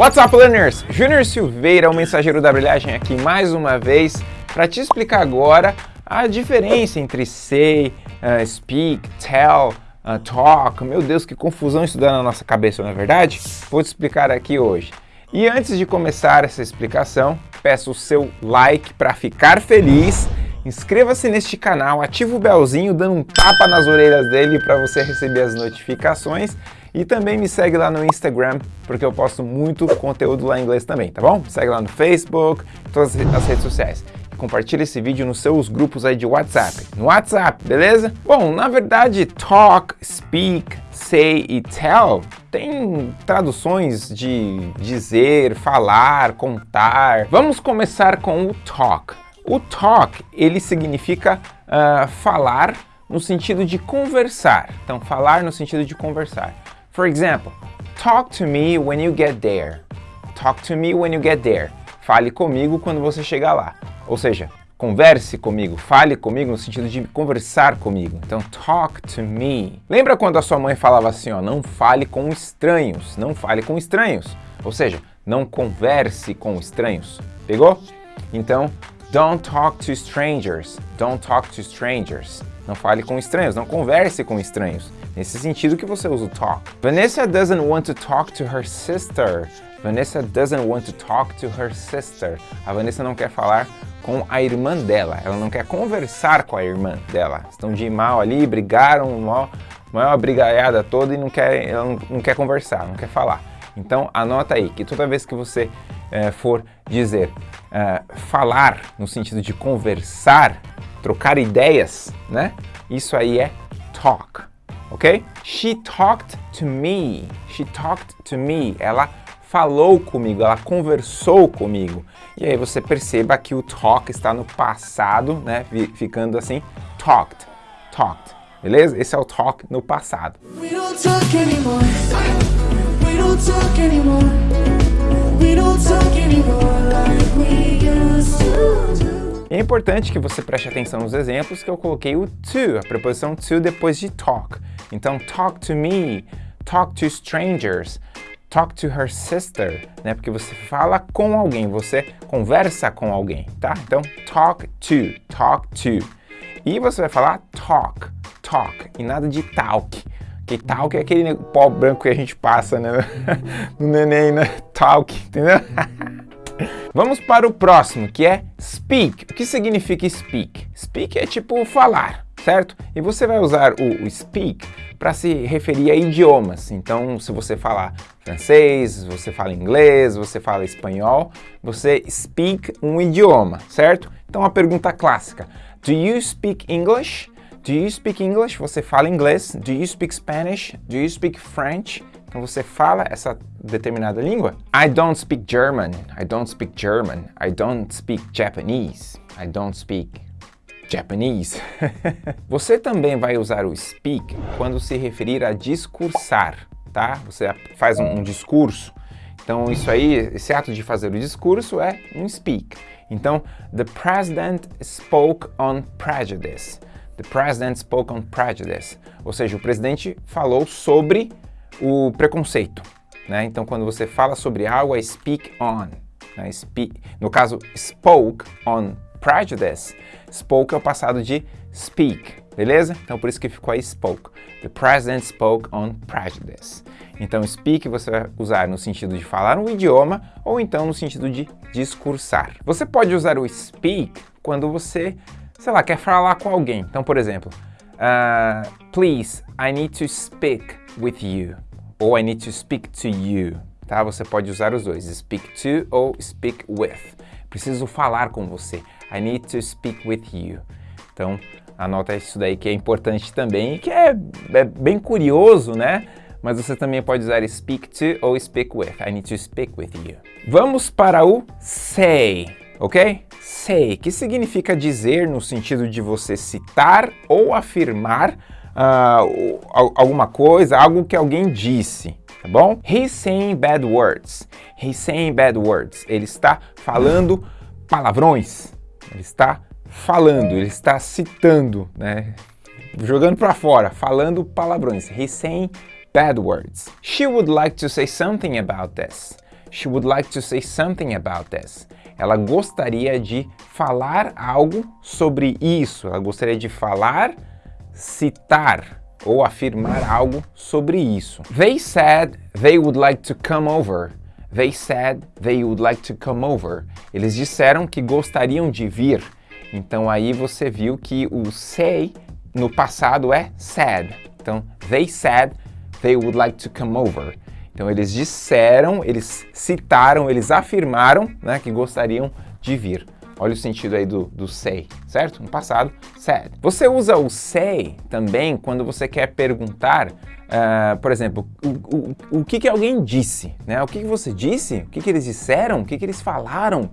What's up, learners? Júnior Silveira, o mensageiro da brilhagem aqui mais uma vez para te explicar agora a diferença entre say, uh, speak, tell, uh, talk. Meu Deus, que confusão isso dá na nossa cabeça, não é verdade? Vou te explicar aqui hoje. E antes de começar essa explicação, peço o seu like para ficar feliz. Inscreva-se neste canal, ativa o belzinho dando um tapa nas orelhas dele para você receber as notificações e também me segue lá no Instagram, porque eu posto muito conteúdo lá em inglês também, tá bom? Segue lá no Facebook, todas as redes sociais. Compartilhe esse vídeo nos seus grupos aí de WhatsApp. No WhatsApp, beleza? Bom, na verdade, talk, speak, say e tell tem traduções de dizer, falar, contar. Vamos começar com o talk. O talk, ele significa uh, falar no sentido de conversar. Então, falar no sentido de conversar. For example, talk to me when you get there. Talk to me when you get there. Fale comigo quando você chegar lá. Ou seja, converse comigo, fale comigo no sentido de conversar comigo. Então, talk to me. Lembra quando a sua mãe falava assim, ó, não fale com estranhos, não fale com estranhos. Ou seja, não converse com estranhos. Pegou? Então, don't talk to strangers, don't talk to strangers. Não fale com estranhos, não converse com estranhos. Nesse sentido que você usa o talk. Vanessa doesn't want to talk to her sister. Vanessa doesn't want to talk to her sister. A Vanessa não quer falar com a irmã dela. Ela não quer conversar com a irmã dela. Estão de mal ali, brigaram, maior, maior brigaiada toda e não quer, ela não, não, quer conversar, não quer falar. Então anota aí que toda vez que você é, for dizer é, falar no sentido de conversar, trocar ideias, né? Isso aí é talk ok? She talked to me. She talked to me. Ela falou comigo, ela conversou comigo. E aí você perceba que o talk está no passado, né? Ficando assim, talked, talked. Beleza? Esse é o talk no passado. We don't talk anymore. We don't talk anymore. É importante que você preste atenção nos exemplos que eu coloquei o to, a preposição to depois de talk. Então, talk to me, talk to strangers, talk to her sister, né? Porque você fala com alguém, você conversa com alguém, tá? Então, talk to, talk to. E você vai falar talk, talk, e nada de talk. Que talk é aquele pó branco que a gente passa, né? no neném, né? Talk, entendeu? Vamos para o próximo, que é speak. O que significa speak? Speak é tipo falar, certo? E você vai usar o, speak para se referir a idiomas. Então, se você falar francês, você fala inglês, você fala espanhol, você speak um idioma, certo? Então, a pergunta clássica, do you speak English? Do you speak English? Você fala inglês? Do you speak Spanish? Do you speak French? Então você fala essa determinada língua. I don't speak German. I don't speak German. I don't speak Japanese. I don't speak Japanese. você também vai usar o speak quando se referir a discursar, tá? Você faz um, um discurso. Então isso aí, esse ato de fazer o discurso é um speak. Então, the president spoke on prejudice. The president spoke on prejudice. Ou seja, o presidente falou sobre o preconceito. Né? Então, quando você fala sobre algo, é speak on. Né? No caso, spoke on prejudice. Spoke é o passado de speak, beleza? Então, por isso que ficou aí spoke. The president spoke on prejudice. Então, speak você vai usar no sentido de falar um idioma ou então no sentido de discursar. Você pode usar o speak quando você, sei lá, quer falar com alguém. Então, por exemplo, uh, please, I need to speak with you ou I need to speak to you, tá? Você pode usar os dois, speak to ou speak with. Preciso falar com você. I need to speak with you. Então, anota isso daí que é importante também e que é, é bem curioso, né? Mas você também pode usar speak to ou speak with. I need to speak with you. Vamos para o say, ok? Say, que significa dizer no sentido de você citar ou afirmar uh, alguma coisa, algo que alguém disse, tá bom? He's saying bad words. He's saying bad words. Ele está falando palavrões. Ele está falando, ele está citando, né? Jogando para fora, falando palavrões. He's saying bad words. She would like to say something about this. She would like to say something about this. Ela gostaria de falar algo sobre isso. Ela gostaria de falar, citar ou afirmar algo sobre isso. They said they would like to come over. They said they would like to come over. Eles disseram que gostariam de vir. Então aí você viu que o say no passado é said. Então, they said they would like to come over. Então eles disseram, eles citaram, eles afirmaram né, que gostariam de vir. Olha o sentido aí do, do say, certo? No passado, said. Você usa o say também quando você quer perguntar, uh, por exemplo, o, o, o que, que alguém disse, né? O que, que você disse? O que, que eles disseram? O que, que eles falaram?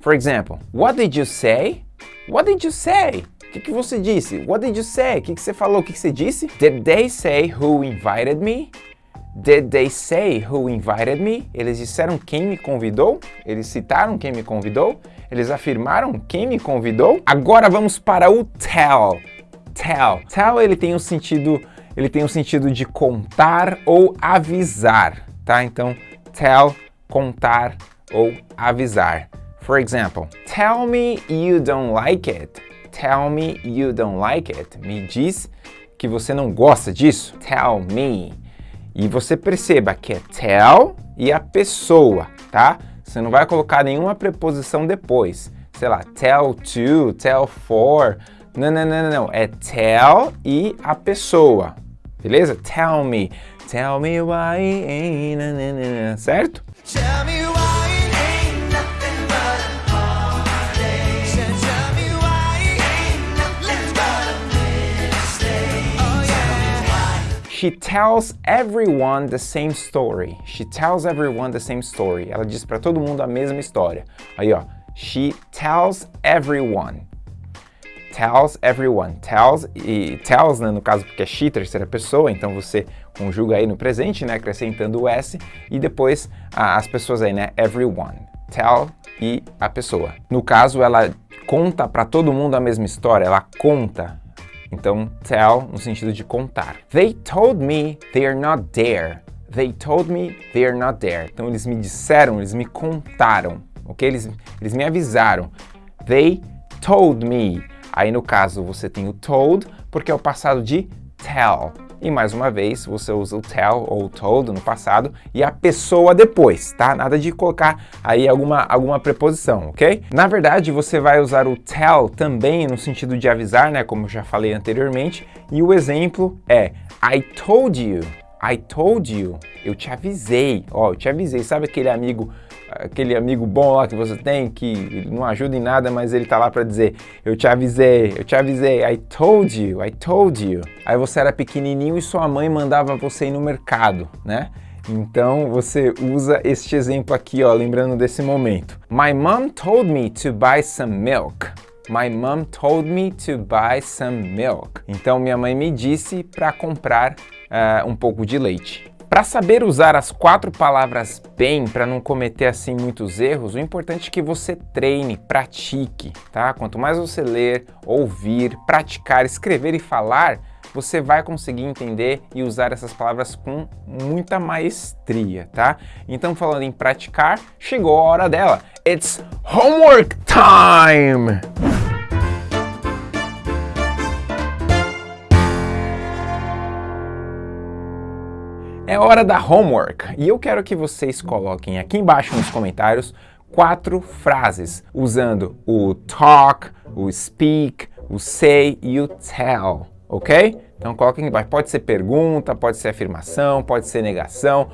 For example, what did you say? What did you say? O que, que você disse? What did you say? O que, que você falou? O que, que você disse? Did they say who invited me? Did they say who invited me? Eles disseram quem me convidou? Eles citaram quem me convidou? Eles afirmaram quem me convidou? Agora vamos para o tell. Tell. Tell ele tem um sentido, ele tem um sentido de contar ou avisar, tá? Então, tell, contar ou avisar. For example, tell me you don't like it. Tell me you don't like it. Me diz que você não gosta disso. Tell me. E você perceba que é tell e a pessoa, tá? Você não vai colocar nenhuma preposição depois. Sei lá, tell to, tell for. Não, não, não, não, É tell e a pessoa. Beleza? Tell me. Tell me why. Certo? Tell me She tells everyone the same story. She tells everyone the same story. Ela diz para todo mundo a mesma história. Aí, ó. She tells everyone. Tells everyone. Tells e tells, né, no caso porque é she, terceira pessoa, então você conjuga aí no presente, né, acrescentando o s e depois as pessoas aí, né, everyone. Tell e a pessoa. No caso, ela conta para todo mundo a mesma história, ela conta então, tell no sentido de contar. They told me they're not there. They told me they're not there. Então, eles me disseram, eles me contaram, ok? Eles, eles me avisaram. They told me. Aí, no caso, você tem o told, porque é o passado de tell. E mais uma vez, você usa o tell ou told no passado e a pessoa depois, tá? Nada de colocar aí alguma, alguma preposição, ok? Na verdade, você vai usar o tell também no sentido de avisar, né? Como eu já falei anteriormente. E o exemplo é I told you. I told you. Eu te avisei. Ó, eu te avisei. Sabe aquele amigo aquele amigo bom lá que você tem, que não ajuda em nada, mas ele tá lá para dizer, eu te avisei, eu te avisei, I told you, I told you. Aí você era pequenininho e sua mãe mandava você ir no mercado, né? Então você usa este exemplo aqui, ó, lembrando desse momento. My mom told me to buy some milk. My mom told me to buy some milk. Então minha mãe me disse para comprar uh, um pouco de leite. Para saber usar as quatro palavras bem, para não cometer assim muitos erros, o importante é que você treine, pratique, tá? Quanto mais você ler, ouvir, praticar, escrever e falar, você vai conseguir entender e usar essas palavras com muita maestria, tá? Então, falando em praticar, chegou a hora dela. It's homework time! É hora da homework. E eu quero que vocês coloquem aqui embaixo nos comentários quatro frases usando o talk, o speak, o say e o tell, ok? Então coloquem embaixo, pode ser pergunta, pode ser afirmação, pode ser negação,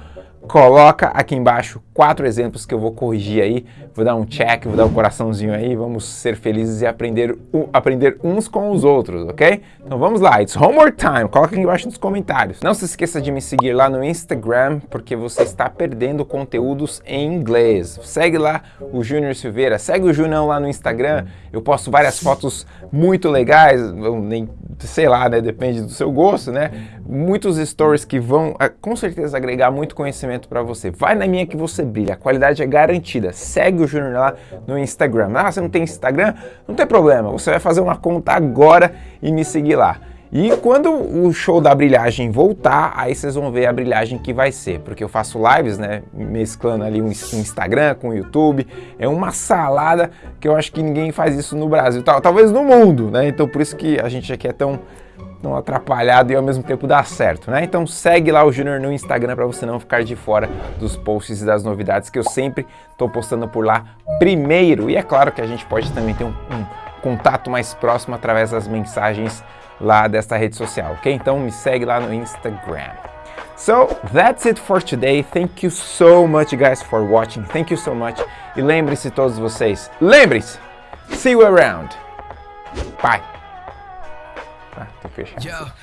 coloca aqui embaixo quatro exemplos que eu vou corrigir aí, vou dar um check, vou dar um coraçãozinho aí, vamos ser felizes e aprender, aprender uns com os outros, ok? Então vamos lá, it's homework time, coloca aqui embaixo nos comentários. Não se esqueça de me seguir lá no Instagram, porque você está perdendo conteúdos em inglês. Segue lá o Júnior Silveira, segue o Junão lá no Instagram, eu posto várias fotos muito legais, nem sei lá, né, depende do seu gosto, né? Muitos stories que vão ah, com certeza agregar muito conhecimento para você. Vai na minha que você brilha, a qualidade é garantida. Segue o Júnior lá no Instagram. Ah, você não tem Instagram? Não tem problema, você vai fazer uma conta agora e me seguir lá. E quando o show da brilhagem voltar, aí vocês vão ver a brilhagem que vai ser, porque eu faço lives, né, mesclando ali um Instagram com o YouTube, é uma salada que eu acho que ninguém faz isso no Brasil, talvez no mundo, né, então por isso que a gente aqui é tão, tão atrapalhado e ao mesmo tempo dá certo, né, então segue lá o Junior no Instagram para você não ficar de fora dos posts e das novidades que eu sempre estou postando por lá primeiro, e é claro que a gente pode também ter um, um contato mais próximo através das mensagens lá desta rede social, ok? Então me segue lá no Instagram. So, that's it for today. Thank you so much, guys, for watching. Thank you so much. E lembre-se todos vocês, lembre-se, see you around. Bye. Ah, tem que fechar.